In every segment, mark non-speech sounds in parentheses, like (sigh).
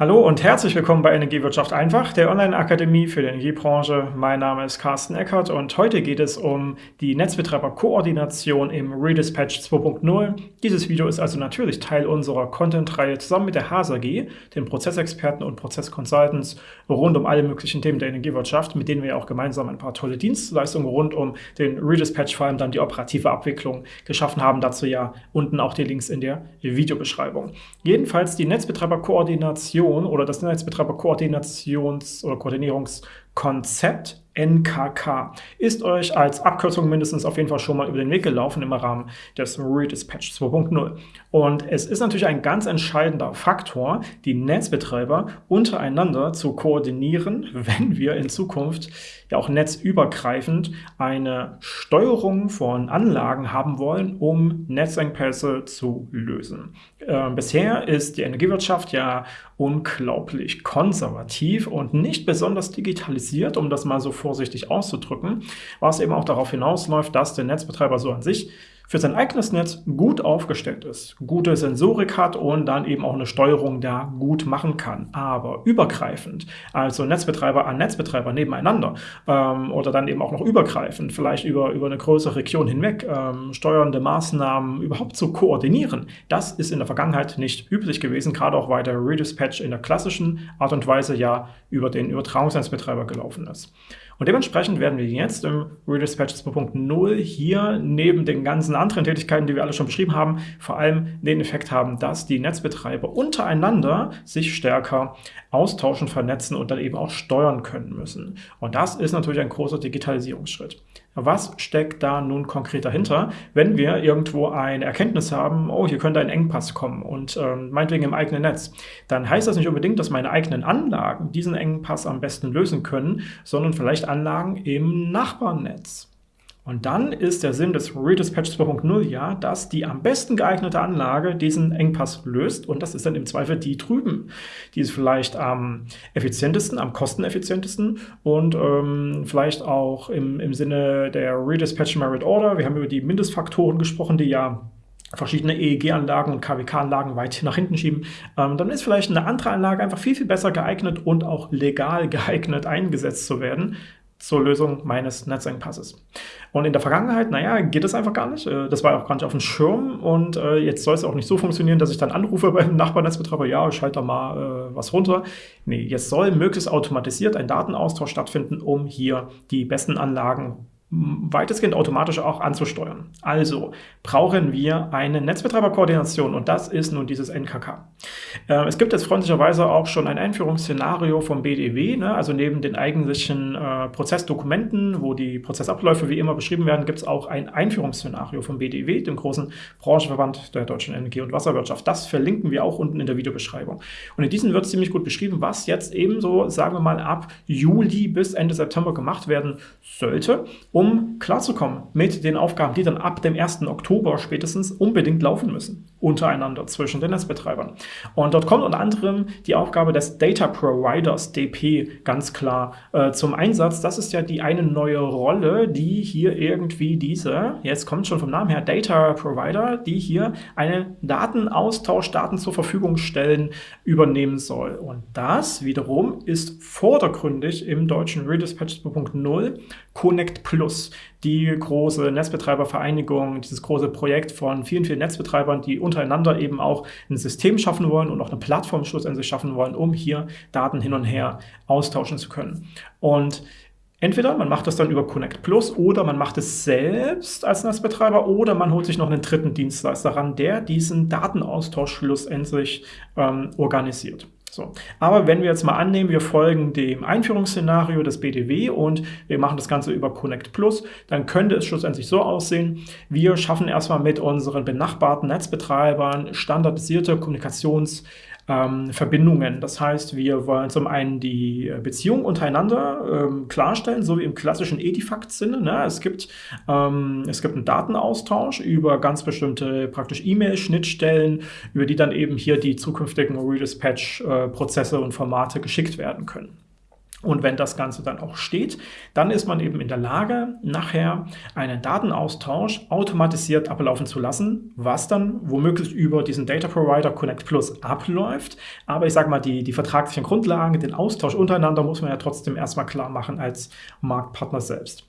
Hallo und herzlich willkommen bei Energiewirtschaft einfach, der Online-Akademie für die Energiebranche. Mein Name ist Carsten Eckert und heute geht es um die Netzbetreiberkoordination im Redispatch 2.0. Dieses Video ist also natürlich Teil unserer Content-Reihe zusammen mit der HASAG, den Prozessexperten und Prozessconsultants rund um alle möglichen Themen der Energiewirtschaft, mit denen wir auch gemeinsam ein paar tolle Dienstleistungen rund um den Redispatch, vor allem dann die operative Abwicklung, geschaffen haben. Dazu ja unten auch die Links in der Videobeschreibung. Jedenfalls die Netzbetreiberkoordination Koordination oder das Netzbetreiber-Koordinations- oder Koordinierungskonzept NKK ist euch als Abkürzung mindestens auf jeden Fall schon mal über den Weg gelaufen im Rahmen des Redispatch 2.0. Und es ist natürlich ein ganz entscheidender Faktor, die Netzbetreiber untereinander zu koordinieren, (laughs) wenn wir in Zukunft ja auch netzübergreifend eine Steuerung von Anlagen haben wollen, um Netzengpässe zu lösen. Äh, bisher ist die Energiewirtschaft ja unglaublich konservativ und nicht besonders digitalisiert, um das mal so vorsichtig auszudrücken, was eben auch darauf hinausläuft, dass der Netzbetreiber so an sich für sein eigenes Netz gut aufgestellt ist, gute Sensorik hat und dann eben auch eine Steuerung da gut machen kann. Aber übergreifend, also Netzbetreiber an Netzbetreiber nebeneinander ähm, oder dann eben auch noch übergreifend, vielleicht über, über eine größere Region hinweg, ähm, steuernde Maßnahmen überhaupt zu koordinieren, das ist in der Vergangenheit nicht üblich gewesen, gerade auch weil der Redispatch in der klassischen Art und Weise ja über den Übertragungsnetzbetreiber gelaufen ist. Und dementsprechend werden wir jetzt im Redispatch 2.0 hier neben den ganzen anderen Tätigkeiten, die wir alle schon beschrieben haben, vor allem den Effekt haben, dass die Netzbetreiber untereinander sich stärker austauschen, vernetzen und dann eben auch steuern können müssen. Und das ist natürlich ein großer Digitalisierungsschritt. Was steckt da nun konkret dahinter, wenn wir irgendwo eine Erkenntnis haben, oh, hier könnte ein Engpass kommen und ähm, meinetwegen im eigenen Netz, dann heißt das nicht unbedingt, dass meine eigenen Anlagen diesen Engpass am besten lösen können, sondern vielleicht Anlagen im Nachbarnetz. Und dann ist der Sinn des Redispatch 2.0 ja, dass die am besten geeignete Anlage diesen Engpass löst und das ist dann im Zweifel die drüben. Die ist vielleicht am effizientesten, am kosteneffizientesten und ähm, vielleicht auch im, im Sinne der Redispatch Merit Order. Wir haben über die Mindestfaktoren gesprochen, die ja verschiedene EEG-Anlagen und KWK-Anlagen weit nach hinten schieben, ähm, dann ist vielleicht eine andere Anlage einfach viel, viel besser geeignet und auch legal (laughs) geeignet eingesetzt zu werden, zur Lösung meines Netzengpasses. Und in der Vergangenheit, naja, geht das einfach gar nicht. Äh, das war auch gar nicht auf dem Schirm und äh, jetzt soll es auch nicht so funktionieren, dass ich dann anrufe beim (laughs) Nachbarnetzbetreiber, ja, schalte da mal äh, was runter. Nee, jetzt soll möglichst automatisiert ein Datenaustausch stattfinden, um hier die besten Anlagen weitestgehend automatisch auch anzusteuern. Also brauchen wir eine Netzbetreiberkoordination und das ist nun dieses NKK. Äh, es gibt jetzt freundlicherweise auch schon ein Einführungsszenario vom BDW, ne? also neben den eigentlichen äh, Prozessdokumenten, wo die Prozessabläufe wie immer beschrieben werden, gibt es auch ein Einführungsszenario vom BDW, dem großen Branchenverband der deutschen Energie- und Wasserwirtschaft. Das verlinken wir auch unten in der Videobeschreibung. Und in diesem wird ziemlich gut beschrieben, was jetzt ebenso, sagen wir mal, ab Juli bis Ende September gemacht werden sollte, um klarzukommen mit den Aufgaben, die dann ab dem 1. Oktober spätestens unbedingt laufen müssen, untereinander zwischen den Netzbetreibern. Und dort kommt unter anderem die Aufgabe des Data Providers, DP, ganz klar äh, zum Einsatz. Das ist ja die eine neue Rolle, die hier irgendwie diese, jetzt kommt schon vom Namen her, Data Provider, die hier einen Datenaustausch, Daten zur Verfügung stellen, übernehmen soll. Und das wiederum ist vordergründig im deutschen Redispatch 2.0 Connect Plus, die große Netzbetreibervereinigung, dieses große Projekt von vielen, vielen Netzbetreibern, die untereinander eben auch ein System schaffen wollen und auch eine Plattform schlussendlich schaffen wollen, um hier Daten hin und her austauschen zu können. Und Entweder man macht das dann über Connect Plus oder man macht es selbst als Netzbetreiber oder man holt sich noch einen dritten Dienstleister ran, der diesen Datenaustausch schlussendlich ähm, organisiert. So. Aber wenn wir jetzt mal annehmen, wir folgen dem Einführungsszenario des BDW und wir machen das Ganze über Connect Plus, dann könnte es schlussendlich so aussehen, wir schaffen erstmal mit unseren benachbarten Netzbetreibern standardisierte Kommunikations- ähm, Verbindungen. Das heißt, wir wollen zum einen die Beziehung untereinander ähm, klarstellen, so wie im klassischen Edifact-Sinne. Ne? Es, gibt, ähm, es gibt einen Datenaustausch über ganz bestimmte praktisch E-Mail-Schnittstellen, über die dann eben hier die zukünftigen Redispatch-Prozesse und Formate geschickt werden können. Und wenn das Ganze dann auch steht, dann ist man eben in der Lage, nachher einen Datenaustausch automatisiert ablaufen zu lassen, was dann womöglich über diesen Data Provider Connect Plus abläuft. Aber ich sage mal, die, die vertraglichen Grundlagen, den Austausch untereinander muss man ja trotzdem erstmal klar machen als Marktpartner selbst.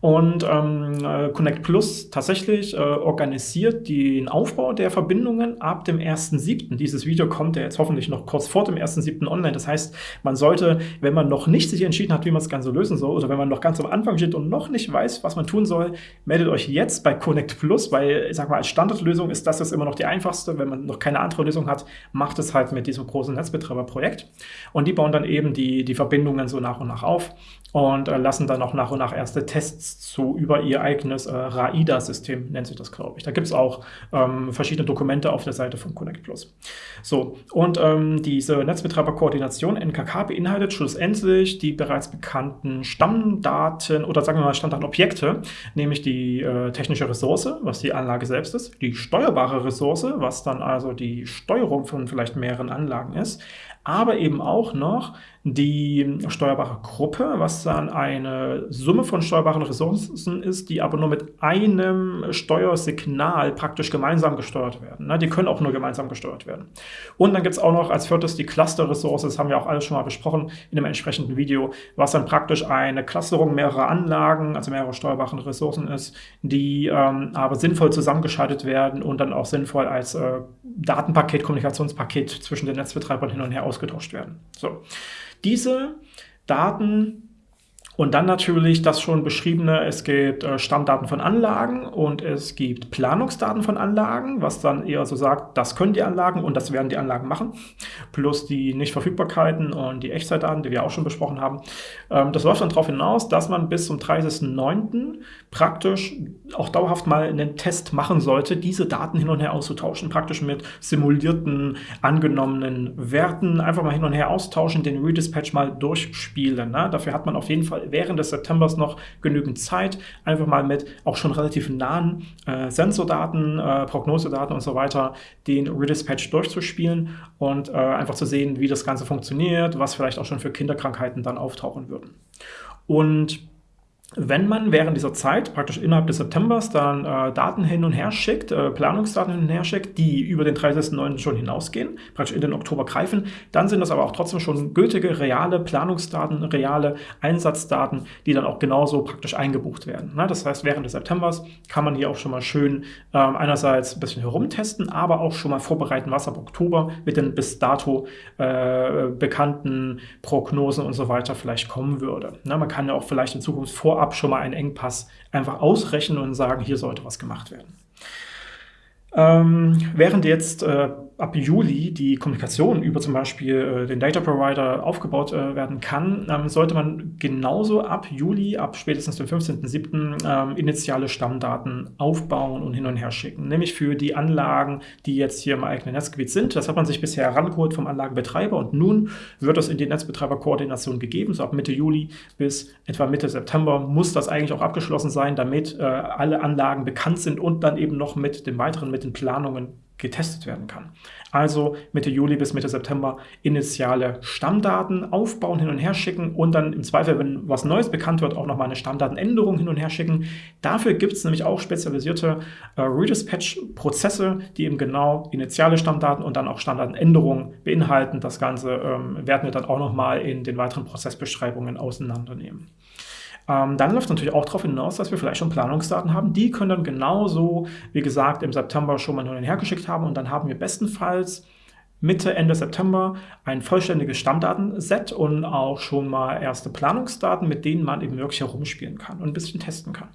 Und ähm, äh, Connect Plus tatsächlich äh, organisiert den Aufbau der Verbindungen ab dem 1.7. Dieses Video kommt ja jetzt hoffentlich noch kurz vor dem 1.7. online. Das heißt, man sollte, wenn man noch nicht sich entschieden hat, wie man das Ganze lösen soll, oder wenn man noch ganz am Anfang steht und noch nicht weiß, was man tun soll, meldet euch jetzt bei Connect Plus, weil, ich sag mal, als Standardlösung ist das jetzt immer noch die einfachste. Wenn man noch keine andere Lösung hat, macht es halt mit diesem großen Netzbetreiberprojekt. Und die bauen dann eben die, die Verbindungen so nach und nach auf und äh, lassen dann auch nach und nach erste Tests zu über ihr eigenes äh, RAIDA-System, nennt sich das, glaube ich. Da gibt es auch ähm, verschiedene Dokumente auf der Seite von Connect Plus. So, und ähm, diese Netzbetreiberkoordination NKK beinhaltet schlussendlich die bereits bekannten Stammdaten oder sagen wir mal Stammdatenobjekte, nämlich die äh, technische Ressource, was die Anlage selbst ist, die steuerbare Ressource, was dann also die Steuerung von vielleicht mehreren Anlagen ist, aber eben auch noch die steuerbare Gruppe, was dann eine Summe von steuerbaren Ressourcen ist, die aber nur mit einem Steuersignal praktisch gemeinsam gesteuert werden. Ne? Die können auch nur gemeinsam gesteuert werden. Und dann gibt es auch noch als viertes die Cluster-Ressource, das haben wir auch alles schon mal besprochen in dem entsprechenden Video, was dann praktisch eine Clusterung mehrerer Anlagen, also mehrerer steuerbaren Ressourcen ist, die ähm, aber sinnvoll zusammengeschaltet werden und dann auch sinnvoll als äh, Datenpaket, Kommunikationspaket zwischen den Netzbetreibern hin und her ausgetauscht werden. So. Diese Daten und dann natürlich das schon beschriebene, es gibt äh, Stammdaten von Anlagen und es gibt Planungsdaten von Anlagen, was dann eher so sagt, das können die Anlagen und das werden die Anlagen machen, plus die Nichtverfügbarkeiten und die Echtzeitdaten, die wir auch schon besprochen haben. Ähm, das läuft dann darauf hinaus, dass man bis zum 30.09. praktisch auch dauerhaft mal einen Test machen sollte, diese Daten hin und her auszutauschen, praktisch mit simulierten, angenommenen Werten, einfach mal hin und her austauschen, den Redispatch mal durchspielen. Ne? Dafür hat man auf jeden Fall während des Septembers noch genügend Zeit, einfach mal mit auch schon relativ nahen äh, Sensordaten, äh, Prognosedaten und so weiter den Redispatch durchzuspielen und äh, einfach zu sehen, wie das Ganze funktioniert, was vielleicht auch schon für Kinderkrankheiten dann auftauchen würden. Und wenn man während dieser Zeit, praktisch innerhalb des Septembers, dann äh, Daten hin und her schickt, äh, Planungsdaten hin und her schickt, die über den 30.09. schon hinausgehen, praktisch in den Oktober greifen, dann sind das aber auch trotzdem schon gültige, reale Planungsdaten, reale Einsatzdaten, die dann auch genauso praktisch eingebucht werden. Ne? Das heißt, während des Septembers kann man hier auch schon mal schön äh, einerseits ein bisschen herumtesten, aber auch schon mal vorbereiten, was ab Oktober mit den bis dato äh, bekannten Prognosen und so weiter vielleicht kommen würde. Ne? Man kann ja auch vielleicht in Zukunft vorab vorab schon mal einen Engpass einfach ausrechnen und sagen, hier sollte was gemacht werden. Ähm, während jetzt äh, ab Juli die Kommunikation über zum Beispiel äh, den Data Provider aufgebaut äh, werden kann, ähm, sollte man genauso ab Juli, ab spätestens dem 15.07. Ähm, initiale Stammdaten aufbauen und hin und her schicken. Nämlich für die Anlagen, die jetzt hier im eigenen Netzgebiet sind. Das hat man sich bisher herangeholt vom Anlagenbetreiber und nun wird das in die Netzbetreiberkoordination gegeben. So ab Mitte Juli bis etwa Mitte September muss das eigentlich auch abgeschlossen sein, damit äh, alle Anlagen bekannt sind und dann eben noch mit dem weiteren, mit den Planungen getestet werden kann. Also Mitte Juli bis Mitte September initiale Stammdaten aufbauen, hin und her schicken und dann im Zweifel, wenn was Neues bekannt wird, auch nochmal eine Stammdatenänderung hin und her schicken. Dafür gibt es nämlich auch spezialisierte äh, Redispatch-Prozesse, die eben genau initiale Stammdaten und dann auch Stammdatenänderungen beinhalten. Das Ganze ähm, werden wir dann auch nochmal in den weiteren Prozessbeschreibungen auseinandernehmen. Ähm, dann läuft es natürlich auch darauf hinaus, dass wir vielleicht schon Planungsdaten haben. Die können dann genauso, wie gesagt, im September schon mal hin und her haben und dann haben wir bestenfalls Mitte, Ende September ein vollständiges Stammdatenset und auch schon mal erste Planungsdaten, mit denen man eben wirklich herumspielen kann und ein bisschen testen kann.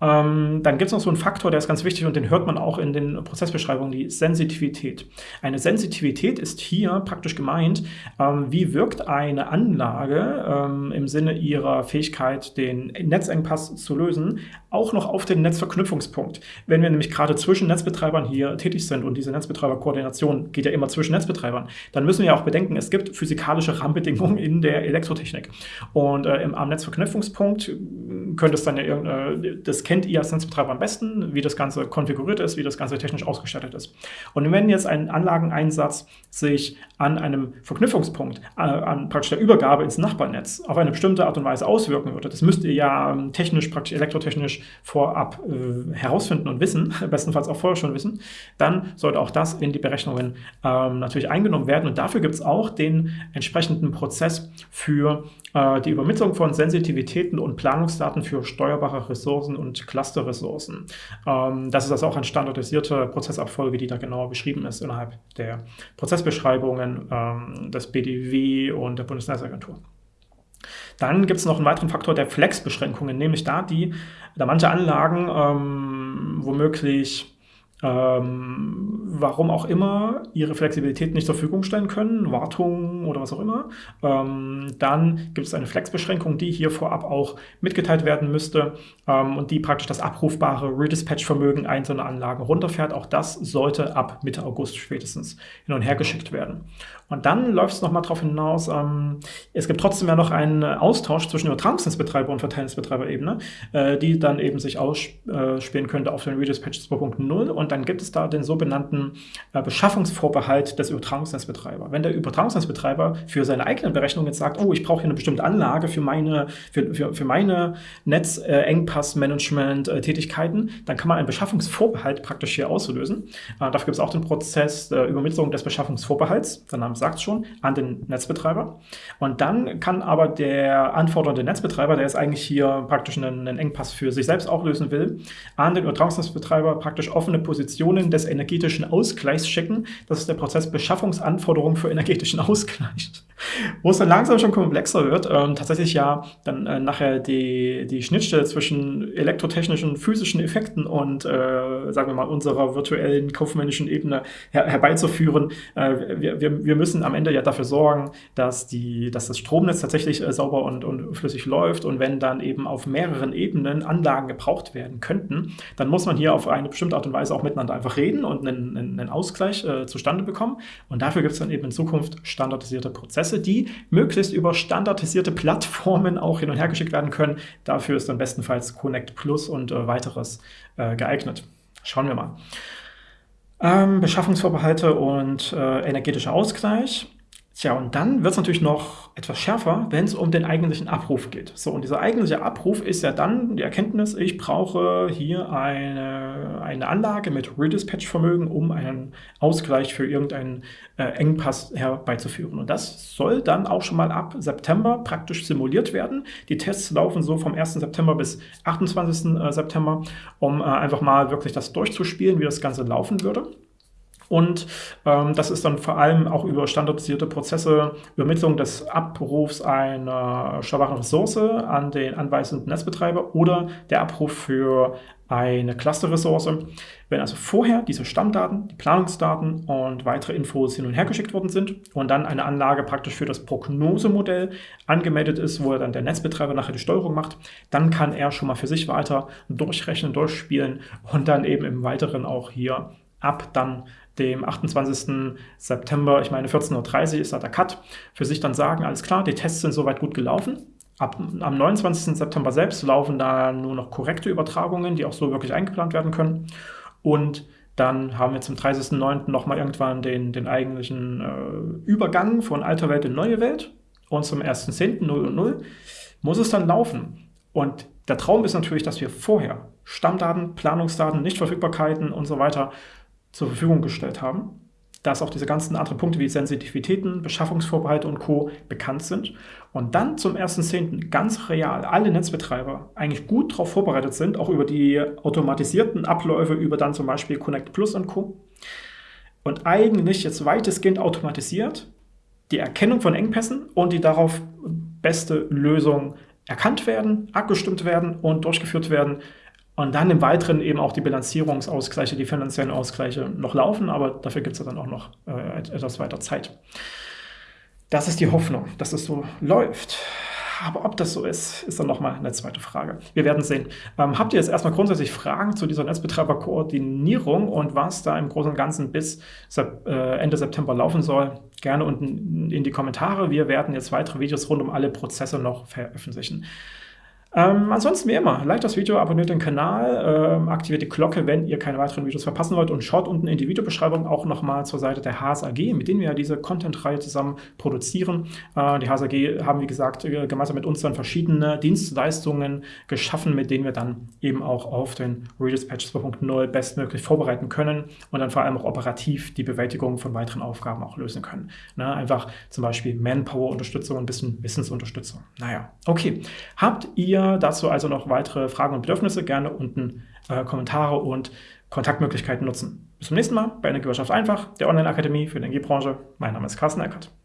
Ähm, dann gibt es noch so einen Faktor, der ist ganz wichtig und den hört man auch in den Prozessbeschreibungen, die Sensitivität. Eine Sensitivität ist hier praktisch gemeint, ähm, wie wirkt eine Anlage ähm, im Sinne ihrer Fähigkeit, den Netzengpass zu lösen, auch noch auf den Netzverknüpfungspunkt. Wenn wir nämlich gerade zwischen Netzbetreibern hier tätig sind und diese Netzbetreiberkoordination geht ja immer zwischen Netzbetreibern, dann müssen wir auch bedenken, es gibt physikalische Rahmenbedingungen in der Elektrotechnik. Und äh, im, am Netzverknüpfungspunkt könnte es dann ja äh, das kennt ihr als Netzbetreiber am besten, wie das Ganze konfiguriert ist, wie das Ganze technisch ausgestattet ist. Und wenn jetzt ein Anlageneinsatz sich an einem Verknüpfungspunkt, äh, an praktisch der Übergabe ins Nachbarnetz auf eine bestimmte Art und Weise auswirken würde, das müsst ihr ja ähm, technisch, praktisch elektrotechnisch vorab äh, herausfinden und wissen, (laughs) bestenfalls auch vorher schon wissen, dann sollte auch das in die Berechnungen ähm, natürlich eingenommen werden. Und dafür gibt es auch den entsprechenden Prozess für äh, die Übermittlung von Sensitivitäten und Planungsdaten für steuerbare Ressourcen und Clusterressourcen. Ähm, das ist also auch eine standardisierte Prozessabfolge, die da genauer beschrieben ist innerhalb der Prozessbeschreibungen ähm, des BDW und der Bundesnetzagentur. Dann gibt es noch einen weiteren Faktor der Flex-Beschränkungen, nämlich da die, da manche Anlagen ähm, womöglich ähm, warum auch immer, ihre Flexibilität nicht zur Verfügung stellen können, Wartung oder was auch immer, ähm, dann gibt es eine Flexbeschränkung, die hier vorab auch mitgeteilt werden müsste ähm, und die praktisch das abrufbare Redispatch-Vermögen einzelner Anlagen runterfährt. Auch das sollte ab Mitte August spätestens hin und her geschickt werden. Und dann läuft es nochmal darauf hinaus, ähm, es gibt trotzdem ja noch einen Austausch zwischen Übertragungsnetzbetreiber und Verteilnetzbetreiberebene, äh, die dann eben sich ausspielen könnte auf den Redispatch 2.0 und dann gibt es da den sogenannten äh, Beschaffungsvorbehalt des Übertragungsnetzbetreibers. Wenn der Übertragungsnetzbetreiber für seine eigenen Berechnungen jetzt sagt, oh, ich brauche hier eine bestimmte Anlage für meine, für, für, für meine Netzengpassmanagement-Tätigkeiten, äh, dann kann man einen Beschaffungsvorbehalt praktisch hier auslösen. Äh, dafür gibt es auch den Prozess der Übermittlung des Beschaffungsvorbehalts. Der Name sagt schon, an den Netzbetreiber. Und dann kann aber der anfordernde Netzbetreiber, der ist eigentlich hier praktisch einen, einen Engpass für sich selbst auch lösen will, an den Übertragungsnetzbetreiber praktisch offene Positionen des energetischen Ausgleichs schicken. Das ist der Prozess Beschaffungsanforderungen für energetischen Ausgleich. (laughs) Wo es dann langsam schon komplexer wird, ähm, tatsächlich ja dann äh, nachher die, die Schnittstelle zwischen elektrotechnischen, physischen Effekten und, äh, sagen wir mal, unserer virtuellen kaufmännischen Ebene her herbeizuführen. Äh, wir, wir, wir müssen am Ende ja dafür sorgen, dass, die, dass das Stromnetz tatsächlich äh, sauber und, und flüssig läuft und wenn dann eben auf mehreren Ebenen Anlagen gebraucht werden könnten, dann muss man hier auf eine bestimmte Art und Weise auch miteinander einfach reden und einen, einen Ausgleich äh, zustande bekommen. Und dafür gibt es dann eben in Zukunft standardisierte Prozesse, die möglichst über standardisierte Plattformen auch hin und her geschickt werden können. Dafür ist dann bestenfalls Connect Plus und äh, weiteres äh, geeignet. Schauen wir mal. Ähm, Beschaffungsvorbehalte und äh, energetischer Ausgleich. Tja, und dann wird es natürlich noch etwas schärfer, wenn es um den eigentlichen Abruf geht. So, und dieser eigentliche Abruf ist ja dann die Erkenntnis, ich brauche hier eine, eine Anlage mit Redispatch-Vermögen, um einen Ausgleich für irgendeinen äh, Engpass herbeizuführen. Und das soll dann auch schon mal ab September praktisch simuliert werden. Die Tests laufen so vom 1. September bis 28. Äh, September, um äh, einfach mal wirklich das durchzuspielen, wie das Ganze laufen würde. Und ähm, das ist dann vor allem auch über standardisierte Prozesse, Übermittlung des Abrufs einer schwachen Ressource an den anweisenden Netzbetreiber oder der Abruf für eine Clusterressource. Wenn also vorher diese Stammdaten, die Planungsdaten und weitere Infos hin und her geschickt worden sind und dann eine Anlage praktisch für das Prognosemodell angemeldet ist, wo dann der Netzbetreiber nachher die Steuerung macht, dann kann er schon mal für sich weiter durchrechnen, durchspielen und dann eben im Weiteren auch hier ab dann dem 28. September, ich meine 14.30 Uhr ist da der Cut, für sich dann sagen, alles klar, die Tests sind soweit gut gelaufen. Ab, am 29. September selbst laufen da nur noch korrekte Übertragungen, die auch so wirklich eingeplant werden können. Und dann haben wir zum 30.09. nochmal irgendwann den, den eigentlichen äh, Übergang von alter Welt in neue Welt. Und zum 1.10. 0 und 0 muss es dann laufen. Und der Traum ist natürlich, dass wir vorher Stammdaten, Planungsdaten, Nichtverfügbarkeiten und so weiter zur Verfügung gestellt haben, dass auch diese ganzen anderen Punkte wie Sensitivitäten, Beschaffungsvorbehalte und Co. bekannt sind und dann zum 1.10. ganz real alle Netzbetreiber eigentlich gut darauf vorbereitet sind, auch über die automatisierten Abläufe, über dann zum Beispiel Connect Plus und Co. Und eigentlich jetzt weitestgehend automatisiert die Erkennung von Engpässen und die darauf beste Lösung erkannt werden, abgestimmt werden und durchgeführt werden, und dann im Weiteren eben auch die Bilanzierungsausgleiche, die finanziellen Ausgleiche noch laufen, aber dafür gibt es ja dann auch noch äh, etwas weiter Zeit. Das ist die Hoffnung, dass es so läuft. Aber ob das so ist, ist dann nochmal eine zweite Frage. Wir werden sehen. Ähm, habt ihr jetzt erstmal grundsätzlich Fragen zu dieser Netzbetreiberkoordinierung und was da im Großen und Ganzen bis Sep äh, Ende September laufen soll? Gerne unten in die Kommentare. Wir werden jetzt weitere Videos rund um alle Prozesse noch veröffentlichen. Ähm, ansonsten wie immer, like das Video, abonniert den Kanal, ähm, aktiviert die Glocke, wenn ihr keine weiteren Videos verpassen wollt und schaut unten in die Videobeschreibung auch nochmal zur Seite der HSAG, mit denen wir ja diese Content-Reihe zusammen produzieren. Äh, die HSAG haben, wie gesagt, äh, gemeinsam mit uns dann verschiedene Dienstleistungen geschaffen, mit denen wir dann eben auch auf den Redispatch 2.0 bestmöglich vorbereiten können und dann vor allem auch operativ die Bewältigung von weiteren Aufgaben auch lösen können. Ne? Einfach zum Beispiel Manpower-Unterstützung, ein bisschen Wissensunterstützung. Naja, okay. Habt ihr dazu also noch weitere Fragen und Bedürfnisse, gerne unten äh, Kommentare und Kontaktmöglichkeiten nutzen. Bis zum nächsten Mal bei Energiewirtschaft einfach, der Online-Akademie für die Energiebranche. Mein Name ist Carsten Eckert.